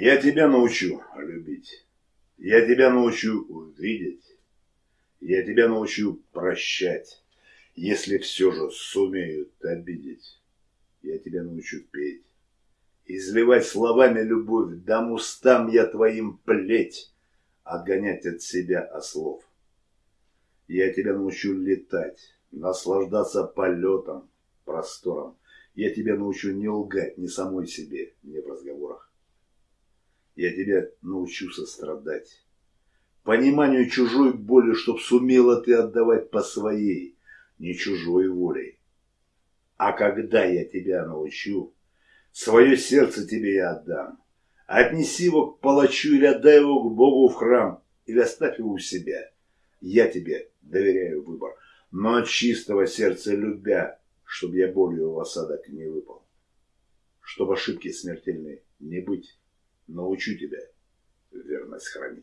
Я тебя научу любить. Я тебя научу видеть. Я тебя научу прощать, если все же сумеют обидеть. Я тебя научу петь, изливать словами любовь, дам устам я твоим плеть, отгонять от себя ослов. Я тебя научу летать, наслаждаться полетом, простором. Я тебя научу не лгать ни самой себе. Я тебя научу сострадать. Пониманию чужой боли, чтоб сумела ты отдавать по своей, не чужой волей. А когда я тебя научу, свое сердце тебе я отдам. Отнеси его к палачу или отдай его к Богу в храм, или оставь его у себя. Я тебе доверяю выбор, но от чистого сердца любя, чтобы я болью в осадок не выпал. Чтобы ошибки смертельной не быть, научу тебя верность хранить.